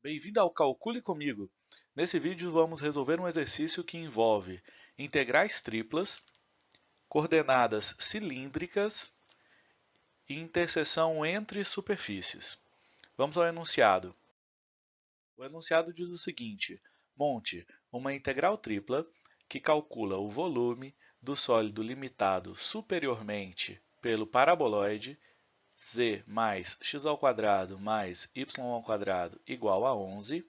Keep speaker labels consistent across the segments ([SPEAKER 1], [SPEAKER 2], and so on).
[SPEAKER 1] Bem-vindo ao Calcule Comigo! Nesse vídeo vamos resolver um exercício que envolve integrais triplas, coordenadas cilíndricas e interseção entre superfícies. Vamos ao enunciado. O enunciado diz o seguinte, monte uma integral tripla que calcula o volume do sólido limitado superiormente pelo paraboloide z mais x ao quadrado mais y ao quadrado igual a 11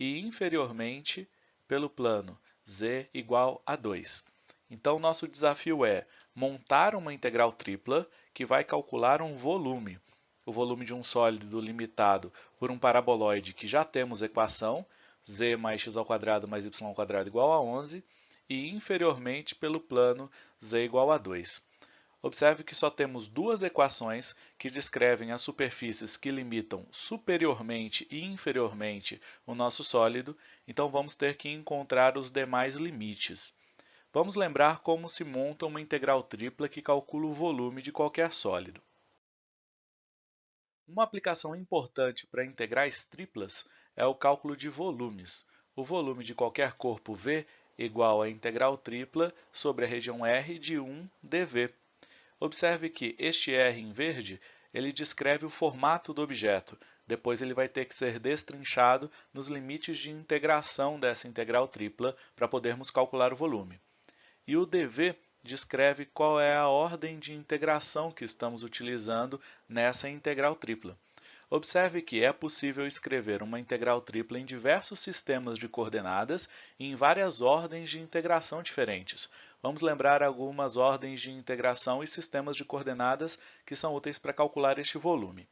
[SPEAKER 1] e inferiormente pelo plano z igual a 2. Então, nosso desafio é montar uma integral tripla que vai calcular um volume, o volume de um sólido limitado por um paraboloide que já temos equação, z mais x ao quadrado mais y ao quadrado igual a 11, e inferiormente pelo plano z igual a 2. Observe que só temos duas equações que descrevem as superfícies que limitam superiormente e inferiormente o nosso sólido, então vamos ter que encontrar os demais limites. Vamos lembrar como se monta uma integral tripla que calcula o volume de qualquer sólido. Uma aplicação importante para integrais triplas é o cálculo de volumes. O volume de qualquer corpo V igual a integral tripla sobre a região R de 1 dV. Observe que este R em verde ele descreve o formato do objeto, depois ele vai ter que ser destrinchado nos limites de integração dessa integral tripla para podermos calcular o volume. E o dV descreve qual é a ordem de integração que estamos utilizando nessa integral tripla. Observe que é possível escrever uma integral tripla em diversos sistemas de coordenadas e em várias ordens de integração diferentes. Vamos lembrar algumas ordens de integração e sistemas de coordenadas que são úteis para calcular este volume.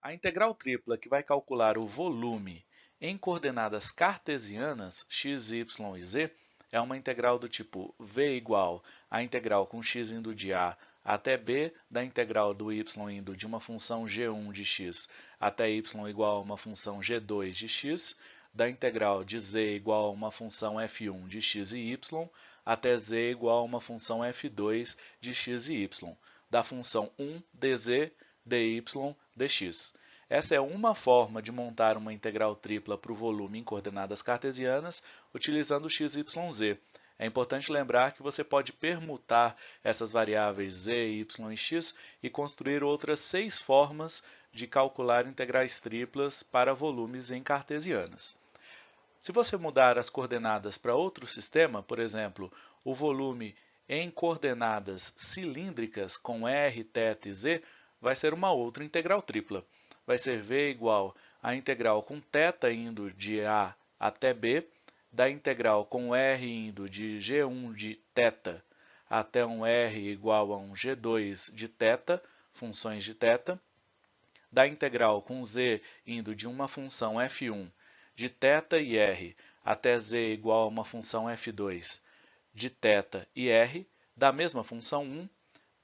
[SPEAKER 1] A integral tripla que vai calcular o volume em coordenadas cartesianas, x, y e z, é uma integral do tipo v igual a integral com x indo de a até b da integral do y indo de uma função g1 de x até y igual a uma função g2 de x, da integral de z igual a uma função f1 de x e y até z igual a uma função f2 de x e y, da função 1 dz dy dx. Essa é uma forma de montar uma integral tripla para o volume em coordenadas cartesianas utilizando x, y, z. É importante lembrar que você pode permutar essas variáveis z, y e x e construir outras seis formas de calcular integrais triplas para volumes em cartesianas. Se você mudar as coordenadas para outro sistema, por exemplo, o volume em coordenadas cilíndricas com r, θ e z, vai ser uma outra integral tripla. Vai ser v igual a integral com θ indo de a até b da integral com r indo de g1 de θ até um r igual a um g2 de θ, funções de θ, da integral com z indo de uma função f1 de θ e r até z igual a uma função f2 de θ e r, da mesma função 1,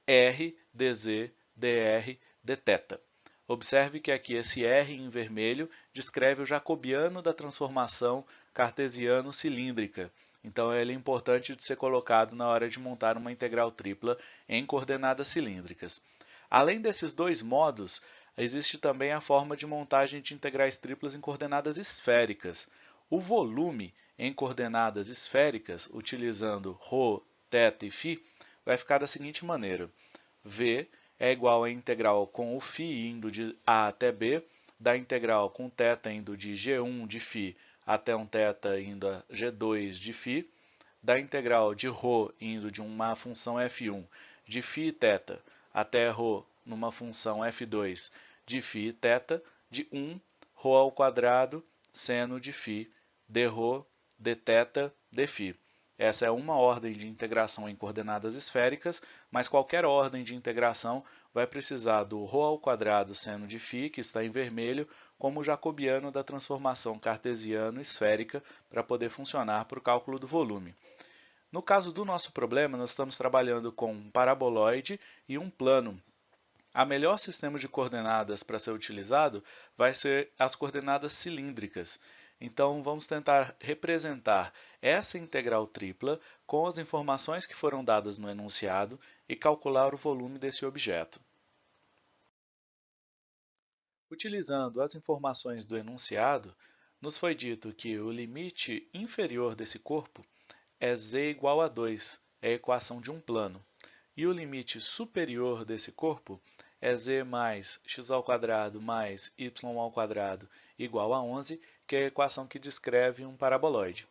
[SPEAKER 1] r dz dr dθ. Observe que aqui esse R em vermelho descreve o jacobiano da transformação cartesiano-cilíndrica. Então, ele é importante de ser colocado na hora de montar uma integral tripla em coordenadas cilíndricas. Além desses dois modos, existe também a forma de montagem de integrais triplas em coordenadas esféricas. O volume em coordenadas esféricas, utilizando ρ, θ e φ, vai ficar da seguinte maneira. V é igual à integral com o φ indo de A até B, da integral com θ indo de G1 de φ até um θ indo a G2 de φ, da integral de ρ indo de uma função f1 de φ e θ até ρ numa função f2 de φ e θ, de 1 ρ ao quadrado seno de φ dρ dθ dφ. Essa é uma ordem de integração em coordenadas esféricas, mas qualquer ordem de integração vai precisar do ρ ao quadrado seno de φ, que está em vermelho, como jacobiano da transformação cartesiano-esférica para poder funcionar para o cálculo do volume. No caso do nosso problema, nós estamos trabalhando com um paraboloide e um plano. A melhor sistema de coordenadas para ser utilizado vai ser as coordenadas cilíndricas. Então, vamos tentar representar essa integral tripla com as informações que foram dadas no enunciado e calcular o volume desse objeto. Utilizando as informações do enunciado, nos foi dito que o limite inferior desse corpo é z igual a 2, é a equação de um plano, e o limite superior desse corpo é z mais x ao quadrado mais y ao quadrado igual a 11, que é a equação que descreve um paraboloide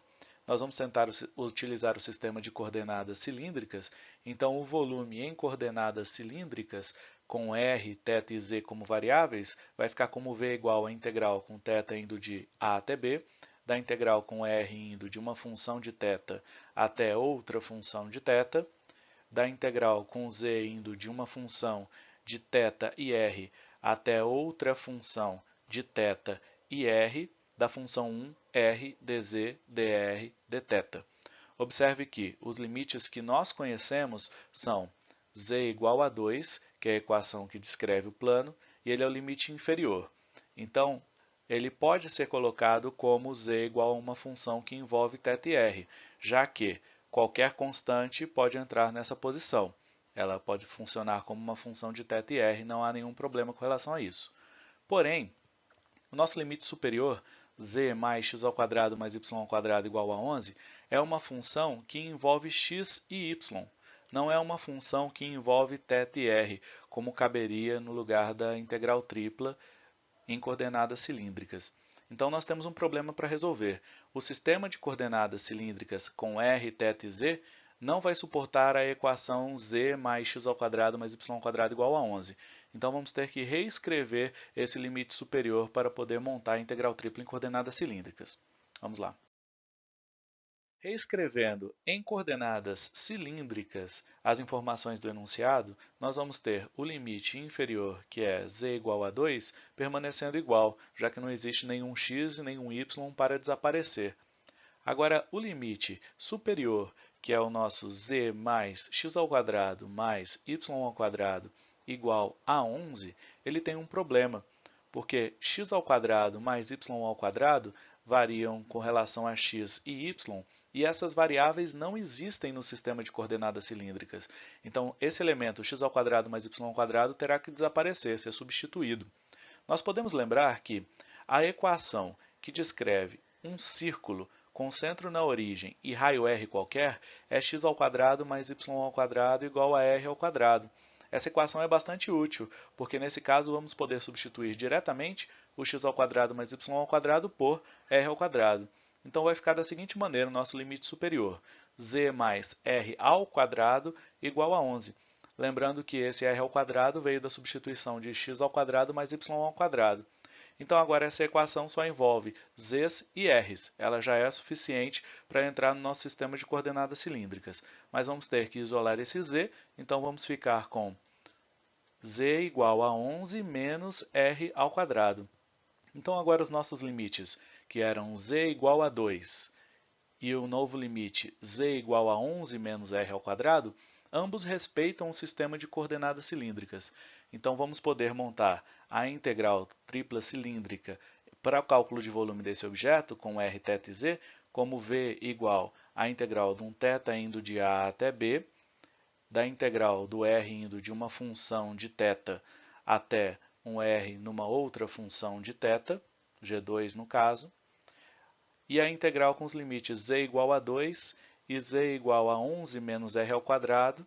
[SPEAKER 1] Nós vamos tentar utilizar o sistema de coordenadas cilíndricas, então o volume em coordenadas cilíndricas com r, θ e z como variáveis, vai ficar como v igual a integral com θ indo de a até b, da integral com r indo de uma função de θ até outra função de θ, da integral com z indo de uma função de θ e r até outra função de θ e r, da função 1 r dz dr dθ. Observe que os limites que nós conhecemos são z igual a 2, que é a equação que descreve o plano, e ele é o limite inferior. Então, ele pode ser colocado como z igual a uma função que envolve θ e r, já que qualquer constante pode entrar nessa posição. Ela pode funcionar como uma função de θ e r, não há nenhum problema com relação a isso. Porém, o nosso limite superior, z mais x ao quadrado mais y ao quadrado igual a 11, é uma função que envolve x e y não é uma função que envolve θ e r, como caberia no lugar da integral tripla em coordenadas cilíndricas. Então, nós temos um problema para resolver. O sistema de coordenadas cilíndricas com r, θ e z não vai suportar a equação z mais x ao quadrado mais y ao quadrado igual a 11. Então, vamos ter que reescrever esse limite superior para poder montar a integral tripla em coordenadas cilíndricas. Vamos lá. Reescrevendo em coordenadas cilíndricas as informações do enunciado, nós vamos ter o limite inferior, que é z igual a 2, permanecendo igual, já que não existe nenhum x e nenhum y para desaparecer. Agora, o limite superior, que é o nosso z mais x ao quadrado mais y ao quadrado igual a 11, ele tem um problema, porque x ao quadrado mais y ao quadrado variam com relação a x e y e essas variáveis não existem no sistema de coordenadas cilíndricas. Então, esse elemento x ao quadrado mais y ao quadrado terá que desaparecer, ser substituído. Nós podemos lembrar que a equação que descreve um círculo com centro na origem e raio r qualquer é x ao quadrado mais y ao quadrado igual a r ao quadrado. Essa equação é bastante útil, porque nesse caso vamos poder substituir diretamente o x ao quadrado mais y ao quadrado por r ao quadrado. Então vai ficar da seguinte maneira o nosso limite superior, z mais r ao quadrado igual a 11. Lembrando que esse r ao quadrado veio da substituição de x ao quadrado mais y ao quadrado. Então agora essa equação só envolve z's e r's. Ela já é suficiente para entrar no nosso sistema de coordenadas cilíndricas. Mas vamos ter que isolar esse z, então vamos ficar com z igual a 11 menos r ao quadrado. Então agora os nossos limites que eram z igual a 2 e o novo limite z igual a 11 menos r ao quadrado, ambos respeitam o sistema de coordenadas cilíndricas. Então, vamos poder montar a integral tripla cilíndrica para o cálculo de volume desse objeto, com r, θ e z, como v igual à integral de um θ indo de a até b, da integral do r indo de uma função de θ até um r numa outra função de θ, g2 no caso, e a integral com os limites z igual a 2 e z igual a 11 menos r ao quadrado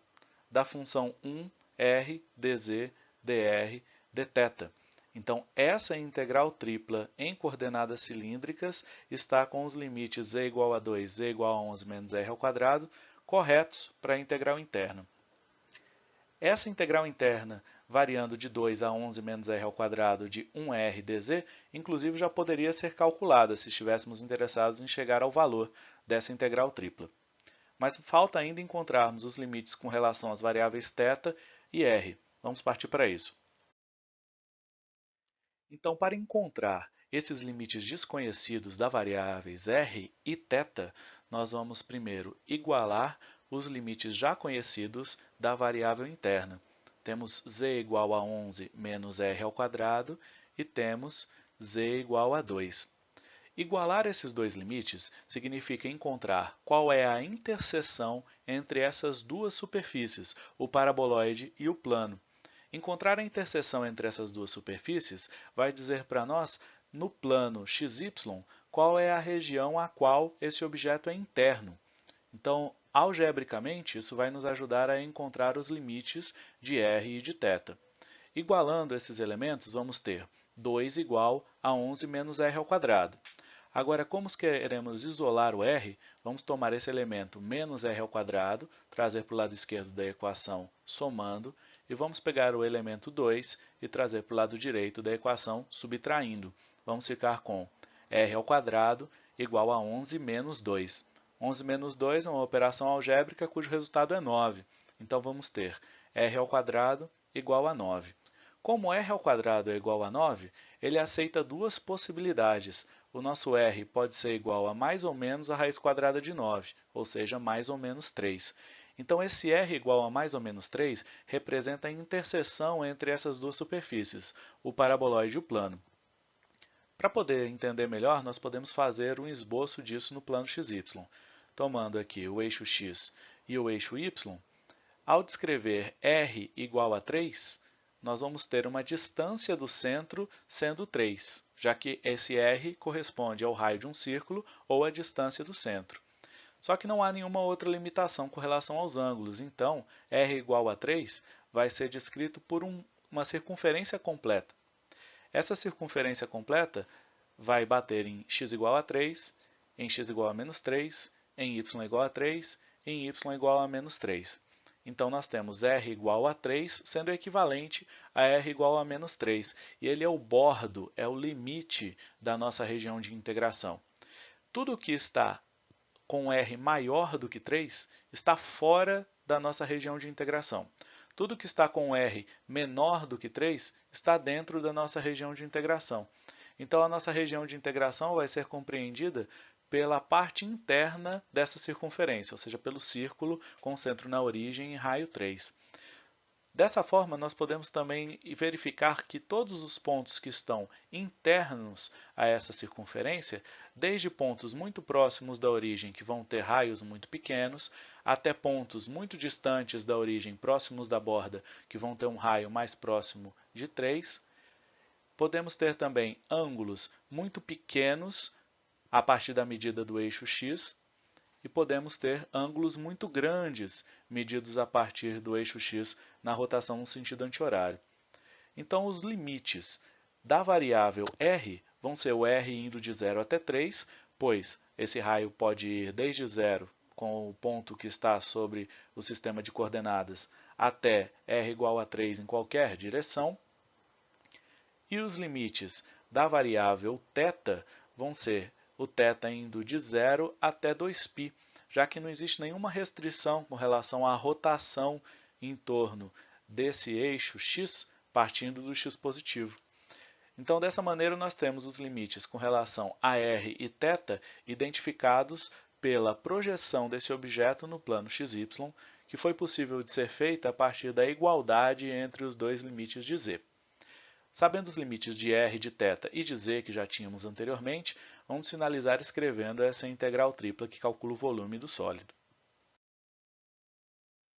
[SPEAKER 1] da função 1 r dz dr dθ. Então, essa integral tripla em coordenadas cilíndricas está com os limites z igual a 2, z igual a 11 menos r ao quadrado corretos para a integral interna. Essa integral interna variando de 2 a 11 menos r ao quadrado de 1r dz, inclusive já poderia ser calculada se estivéssemos interessados em chegar ao valor dessa integral tripla. Mas falta ainda encontrarmos os limites com relação às variáveis θ e r. Vamos partir para isso. Então, para encontrar esses limites desconhecidos das variáveis r e θ, nós vamos primeiro igualar os limites já conhecidos da variável interna temos z igual a 11 menos r ao quadrado e temos z igual a 2. Igualar esses dois limites significa encontrar qual é a interseção entre essas duas superfícies, o paraboloide e o plano. Encontrar a interseção entre essas duas superfícies vai dizer para nós, no plano xy, qual é a região a qual esse objeto é interno. Então, algebricamente, isso vai nos ajudar a encontrar os limites de r e de θ. Igualando esses elementos, vamos ter 2 igual a 11 menos r ao quadrado. Agora, como queremos isolar o r, vamos tomar esse elemento menos r ao quadrado, trazer para o lado esquerdo da equação somando, e vamos pegar o elemento 2 e trazer para o lado direito da equação subtraindo. Vamos ficar com r ao quadrado igual a 11 menos 2. 11 menos 2 é uma operação algébrica cujo resultado é 9. Então, vamos ter r ao quadrado igual a 9. Como r ao quadrado é igual a 9, ele aceita duas possibilidades. O nosso r pode ser igual a mais ou menos a raiz quadrada de 9, ou seja, mais ou menos 3. Então, esse r igual a mais ou menos 3 representa a interseção entre essas duas superfícies, o paraboloide e o plano. Para poder entender melhor, nós podemos fazer um esboço disso no plano xy. Tomando aqui o eixo x e o eixo y, ao descrever r igual a 3, nós vamos ter uma distância do centro sendo 3, já que esse r corresponde ao raio de um círculo ou à distância do centro. Só que não há nenhuma outra limitação com relação aos ângulos, então r igual a 3 vai ser descrito por um, uma circunferência completa. Essa circunferência completa vai bater em x igual a 3, em x igual a menos 3, em y igual a 3, em y igual a menos 3. Então, nós temos r igual a 3, sendo equivalente a r igual a menos 3. E ele é o bordo, é o limite da nossa região de integração. Tudo que está com r maior do que 3 está fora da nossa região de integração. Tudo que está com r menor do que 3 está dentro da nossa região de integração. Então, a nossa região de integração vai ser compreendida pela parte interna dessa circunferência, ou seja, pelo círculo com centro na origem e raio 3. Dessa forma, nós podemos também verificar que todos os pontos que estão internos a essa circunferência, desde pontos muito próximos da origem, que vão ter raios muito pequenos, até pontos muito distantes da origem, próximos da borda, que vão ter um raio mais próximo de 3, podemos ter também ângulos muito pequenos a partir da medida do eixo x e podemos ter ângulos muito grandes medidos a partir do eixo x na rotação no sentido anti-horário. Então, os limites da variável r vão ser o r indo de 0 até 3, pois esse raio pode ir desde 0, com o ponto que está sobre o sistema de coordenadas, até r igual a 3 em qualquer direção. E os limites da variável θ vão ser o θ indo de 0 até 2π, já que não existe nenhuma restrição com relação à rotação em torno desse eixo x partindo do x positivo. Então, dessa maneira, nós temos os limites com relação a r e θ identificados pela projeção desse objeto no plano xy, que foi possível de ser feita a partir da igualdade entre os dois limites de z. Sabendo os limites de r de θ e de z que já tínhamos anteriormente, vamos finalizar escrevendo essa integral tripla que calcula o volume do sólido.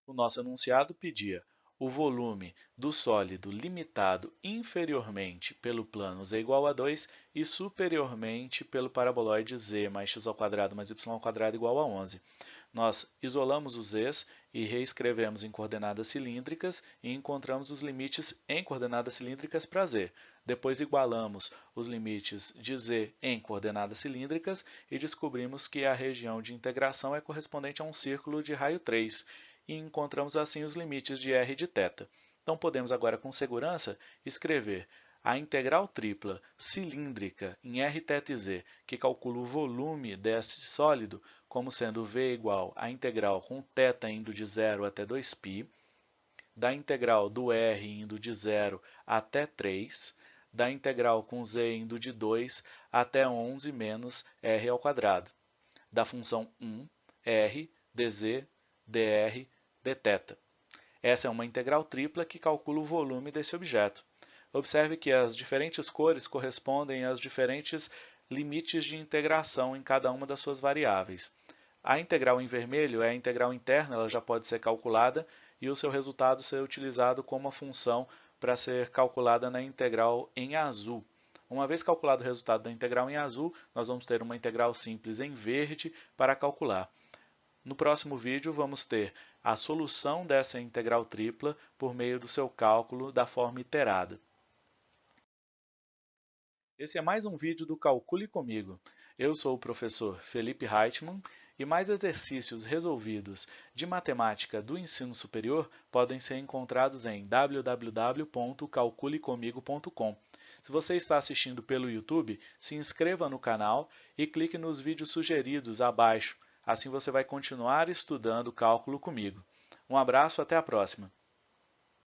[SPEAKER 1] O nosso enunciado pedia o volume do sólido limitado inferiormente pelo plano z igual a 2 e superiormente pelo paraboloide z mais x ao quadrado mais y ao quadrado igual a 11. Nós isolamos os z's e reescrevemos em coordenadas cilíndricas e encontramos os limites em coordenadas cilíndricas para z. Depois igualamos os limites de z em coordenadas cilíndricas e descobrimos que a região de integração é correspondente a um círculo de raio 3 e encontramos assim os limites de r de θ. Então podemos agora com segurança escrever a integral tripla cilíndrica em r, θ e z, que calcula o volume desse sólido como sendo v igual à integral com θ indo de 0 até 2π, da integral do r indo de 0 até 3, da integral com z indo de 2 até 11 menos r ao quadrado, da função 1, r, dz, dr, dθ. Essa é uma integral tripla que calcula o volume desse objeto. Observe que as diferentes cores correspondem aos diferentes limites de integração em cada uma das suas variáveis. A integral em vermelho é a integral interna, ela já pode ser calculada e o seu resultado ser utilizado como função para ser calculada na integral em azul. Uma vez calculado o resultado da integral em azul, nós vamos ter uma integral simples em verde para calcular. No próximo vídeo, vamos ter a solução dessa integral tripla por meio do seu cálculo da forma iterada. Esse é mais um vídeo do Calcule Comigo. Eu sou o professor Felipe Reitman e mais exercícios resolvidos de matemática do ensino superior podem ser encontrados em www.calculecomigo.com. Se você está assistindo pelo YouTube, se inscreva no canal e clique nos vídeos sugeridos abaixo Assim você vai continuar estudando cálculo comigo. Um abraço, até a próxima!